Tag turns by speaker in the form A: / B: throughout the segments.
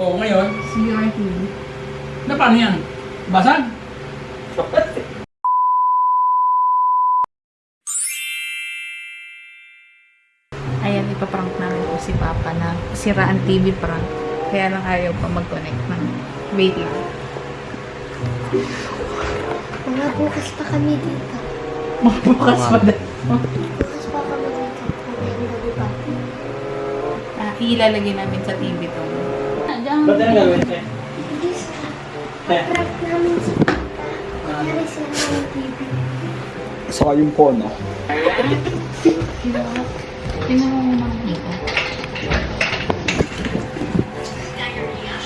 A: Oo, ngayon.
B: Sira yung TV.
A: Na paano yan? Basag?
B: Ayan, ipaprank namin po si Papa na siraan TV prank. Kaya lang ayaw pa mag-connect ng wait lang.
C: Mga bukas pa kami dito.
B: Bukas pa din.
C: Bukas pa kami dito.
B: Ah, ilalagay namin sa TV to.
A: Ba't na gagawin sa'yo?
C: Hindi sa prank namin si Papa. Kunyari sila ng TV.
D: Saka yung
B: mo muna dito.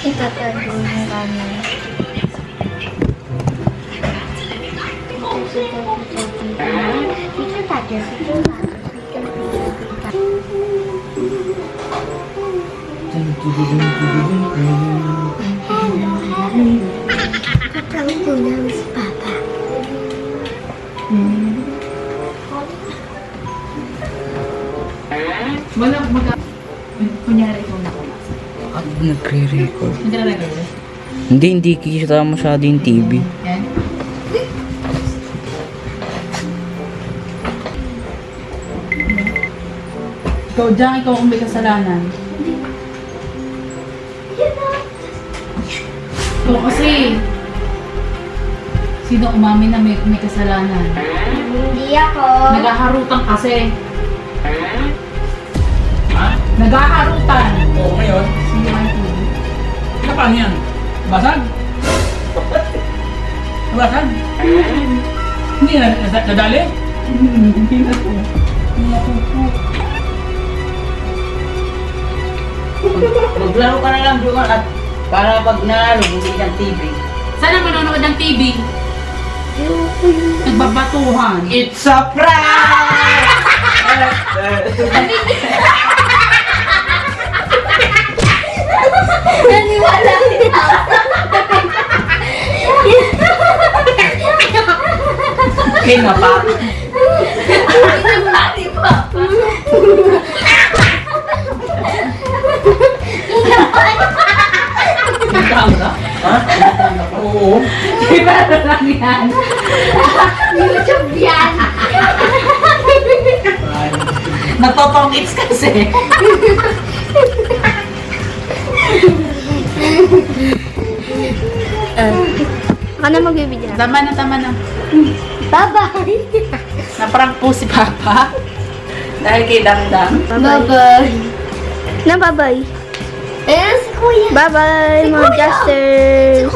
C: Itatago. Picture tatter, picture tatter, picture, Namin si Papa.
B: Wala, mag... Kunyari ikaw na.
E: At nagre-record.
B: Nagre-record.
E: Hindi, hindi kita masyado yung TV.
B: Yan. Ikaw dyan, ikaw ang may kasalanan. Ikaw kasi. Sino umamin na may, may kasalanan?
C: Hindi ako.
B: Nagaharutan kasi.
A: Ha?
B: Nagaharutan.
A: Oo, ngayon.
B: Sira yung TV.
A: Na paano yan? Basag? Basag? Hindi na na- nadali?
B: Hindi na po.
F: Maglaro ka na lang doon at para pag nanalo, bumili ng TV.
B: Sana manonood ng TV. Nagbabatuhan.
F: It's a prank!
C: Naniwala Papa.
F: Kaya pa.
A: Oo.
B: Pero lang yan.
C: YouTube yan.
F: Nagpapangits kasi.
C: Ako na magbibigyan.
B: Tama na, tama na.
C: Bye-bye.
B: Naprank po si Papa. Dahil kay Dangdang.
C: Bye-bye. Na bye-bye. Ayan si Kuya. Bye-bye, mga Jaster.